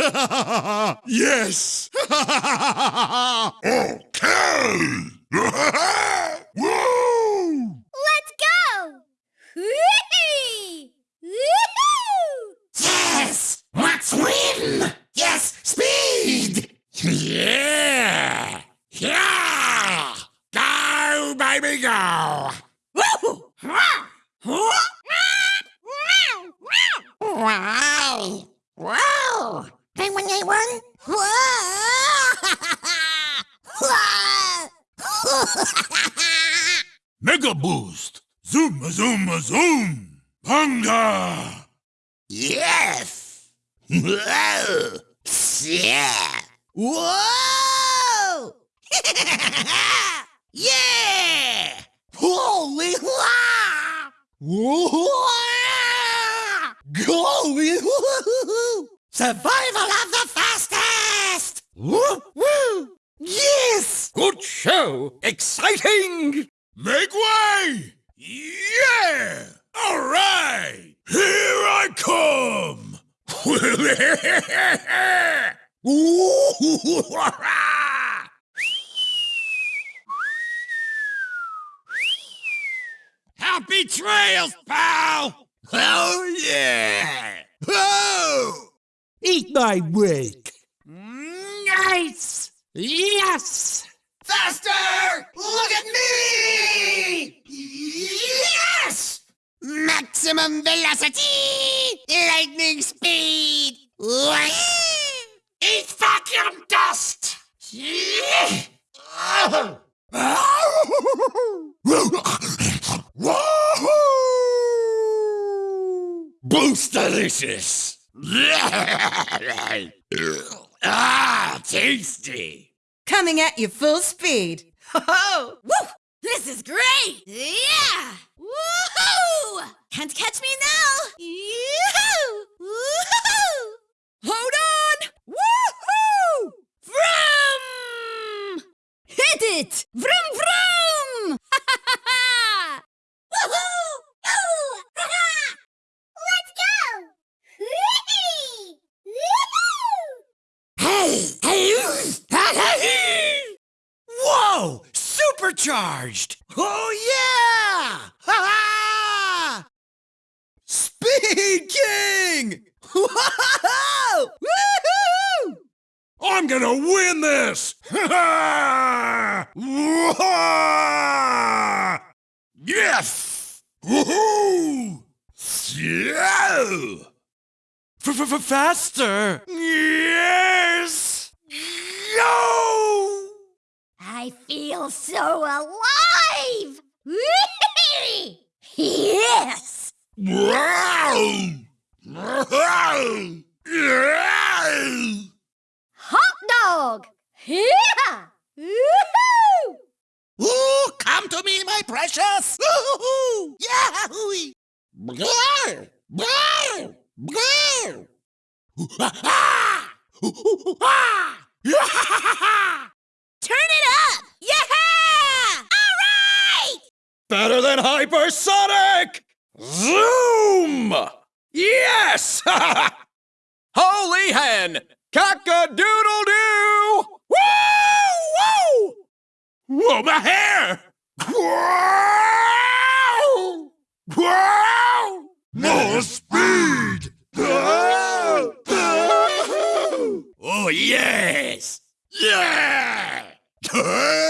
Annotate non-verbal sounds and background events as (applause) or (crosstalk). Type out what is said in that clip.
(laughs) yes! (laughs) Okay! (laughs) Woo! Let's go! Whee! Woohoo! Yes! Let's win! Yes, speed! Yeah! Yeah! Go, baby, go! Wow! Wow! Penguin (laughs) A1? Mega Boost! Zoom, zoom, zoom! Panga! Yes! (laughs) Whoa! Yeah! (laughs) Whoa! yeah! Holy wow! Holy Survival of the fastest! Woo! Woo! Yes! Good show! Exciting! Make way! Yeah! All right! Here I come! (laughs) Happy trails, pal! oh yeah! Eat my wake. Nice! Yes! Faster! Look at me! Yes! Maximum velocity! Lightning speed! Eat vacuum dust! (laughs) Boost delicious! (laughs) ah, tasty! Coming at you full speed. (laughs) Ho Woo! This is great! Yeah! Woohoo! Can't catch me now! Yoo-hoo! Woohoo! Hold on! Woohoo! Vroom! Hit it! Vroom vroom! Ha ha ha ha! Woohoo! Ooh! Ha-ha! Let's go! Whee! Woohoo! Hey! (laughs) Whoa! Supercharged! Oh yeah! Ha ha! Speed King! (laughs) Whoa! Woohoo! I'm gonna win this! (laughs) yes! Woohoo! Yeah! F-f-f- Faster! Yes! Go! I feel so alive! (laughs) Yes! Hot dog! Woohoo! (laughs) Ooh, come to me, my precious! Blah! Blah! Blah! Ah! Ah! Turn (laughs) it up! Yeah! All right! Better than hypersonic! Zoom! Yes! (laughs) Holy hen! Cock-a-doodle-doo! Woo! Woo! Whoa, my hair! Wow! More speed! (laughs) Oh yes! Yeah! (laughs)